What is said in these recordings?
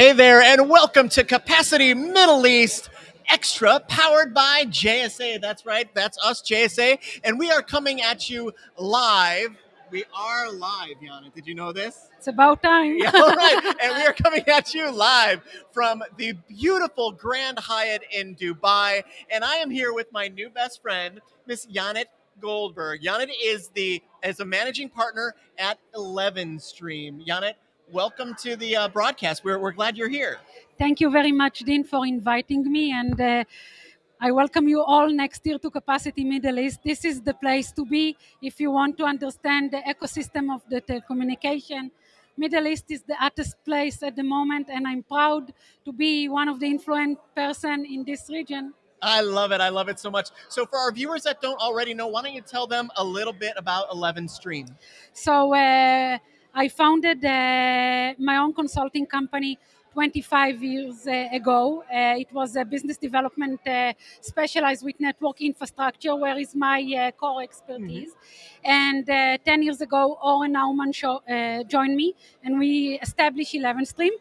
Hey there, and welcome to Capacity Middle East Extra, powered by JSA. That's right, that's us, JSA. And we are coming at you live. We are live, Yana. Did you know this? It's about time. Yeah, all right. and we are coming at you live from the beautiful Grand Hyatt in Dubai. And I am here with my new best friend, Miss Yanit Goldberg. Yanit is the is a managing partner at Eleven Stream. Yanit, welcome to the uh, broadcast. We're, we're glad you're here. Thank you very much, Dean, for inviting me. And uh, I welcome you all next year to Capacity Middle East. This is the place to be if you want to understand the ecosystem of the telecommunication. Middle East is the hottest place at the moment, and I'm proud to be one of the influent person in this region. I love it. I love it so much. So, for our viewers that don't already know, why don't you tell them a little bit about Eleven Stream? So, uh, I founded uh, my own consulting company 25 years uh, ago. Uh, it was a business development uh, specialized with network infrastructure, where is my uh, core expertise. And uh, 10 years ago, Oren Nauman uh, joined me, and we established 11 Stream.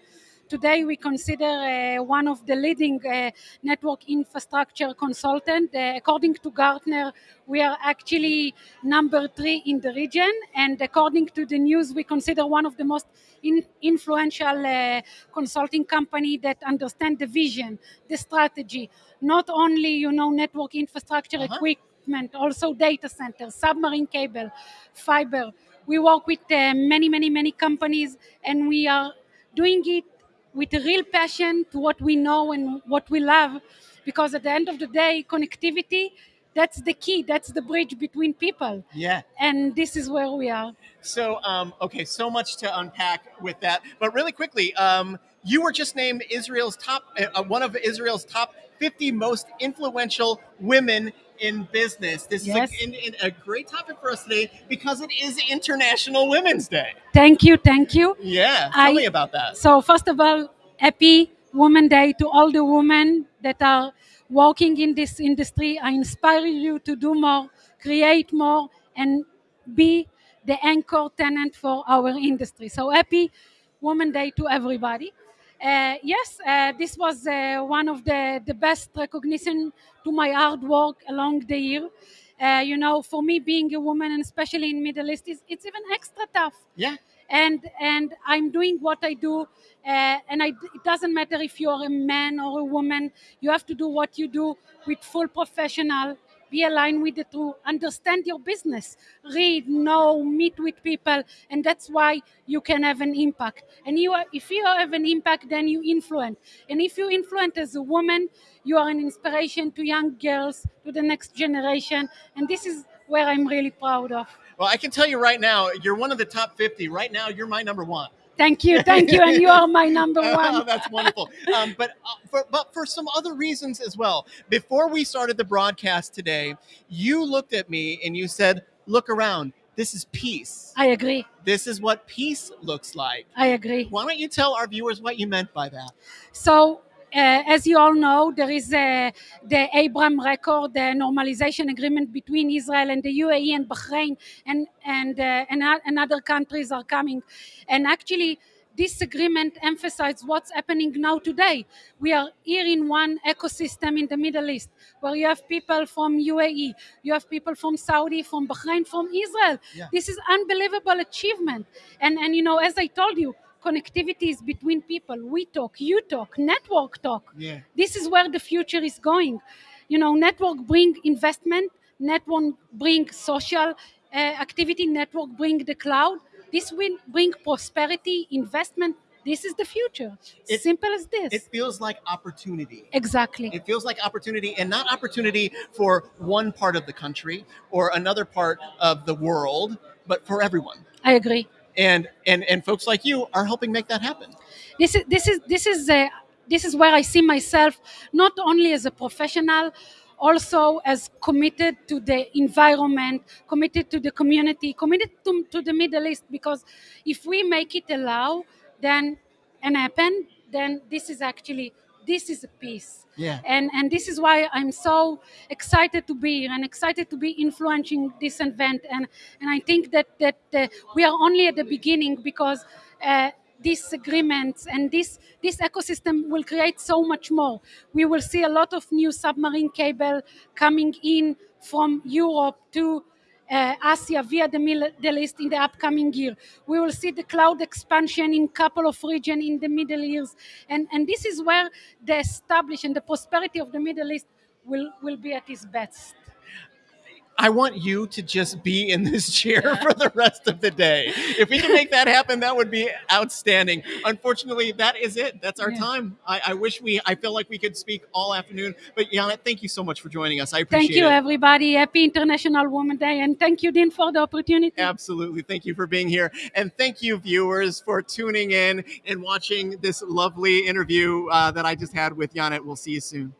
Today, we consider uh, one of the leading uh, network infrastructure consultant. Uh, according to Gartner, we are actually number three in the region, and according to the news, we consider one of the most in- influential uh, consulting company that understand the vision, the strategy, not only you know network infrastructure Uh-huh. equipment, also data centers, submarine cable, fiber. We work with uh, many, many, many companies, and we are doing it with a real passion to what we know and what we love, because at the end of the day, connectivity. That's the key. That's the bridge between people, Yeah. and this is where we are. So, um, okay, so much to unpack with that. But really quickly, um, you were just named Israel's top, uh, one of Israel's top 50 most influential women in business. This Yes. is a, in, in a great topic for us today because it is International Women's Day. Thank you, thank you. Yeah, tell I- me about that. So first of all, happy Women Day to all the women that are working in this industry. I inspire you to do more, create more, and be the anchor tenant for our industry. So happy Women Day to everybody. Uh, yes, uh, this was uh, one of the, the best recognition to my hard work along the year. Uh, you know, for me being a woman, and especially in Middle East, is it's even extra tough Yeah, and and I'm doing what I do, uh, and I, it doesn't matter if you're a man or a woman. You have to do what you do with full professional. Be aligned with the truth. Understand your business. Read, know, meet with people, and that's why you can have an impact. And you, are, if you have an impact, then you influence. And if you influence as a woman, you are an inspiration to young girls, to the next generation, and this is where I'm really proud of. well, I can tell you right now, you're one of the top 50. Right now, you're my number one. Thank you, thank you, and you are my number Oh, one. that's wonderful. Um, but uh, for, but for some other reasons as well. Before we started the broadcast today, you looked at me and you said, "Look around. This is peace. I agree. This is what peace looks like." I agree. Why don't you tell our viewers what you meant by that? So, as you all know, there is uh, the Abraham Accord, the normalization agreement between Israel and the UAE and Bahrain, and and uh, and, and other countries are coming. And actually, this agreement emphasizes what's happening now today. We are here in one ecosystem in the Middle East, where you have people from UAE, you have people from Saudi, from Bahrain, from Israel. Yeah. This is unbelievable achievement. And and you know, as I told you, connectivity is between people. We talk, you talk, network talk. Yeah. This is where the future is going. You know, network bring investment, network bring social uh, activity, network bring the cloud. This will bring prosperity, investment. This is the future. It- Simple as this. It feels like opportunity. exactly. It feels like opportunity, and not opportunity for one part of the country or another part of the world, but for everyone. I agree. And and and folks like you are helping make that happen. this is this is this is uh, this is where I see myself not only as a professional, also as committed to the environment, committed to the community, committed to, to the Middle East. Because if we make it allow, then and happen, then this is actually this is a peace. Yeah. And and this is why I'm so excited to be here and excited to be influencing this event. And and I think that that uh, we are only at the beginning because. Uh, these agreements and this this ecosystem will create so much more. We will see a lot of new submarine cable coming in from Europe to uh, Asia via the Middle East in the upcoming year. We will see the cloud expansion in couple of regions in the Middle East, and, and this is where the established and the prosperity of the Middle East will, will be at its best. I want you to just be in this chair for the rest of the day. If we can make that happen, that would be outstanding. Unfortunately, that is it. That's our Yeah. time. I, I wish we, I feel like we could speak all afternoon. But Janet, thank you so much for joining us. I appreciate it. Thank you, it. everybody. Happy International Women Day, and thank you, Dean, for the opportunity. Absolutely. Thank you for being here. And thank you, viewers, for tuning in and watching this lovely interview uh, that I just had with Janet. We'll see you soon.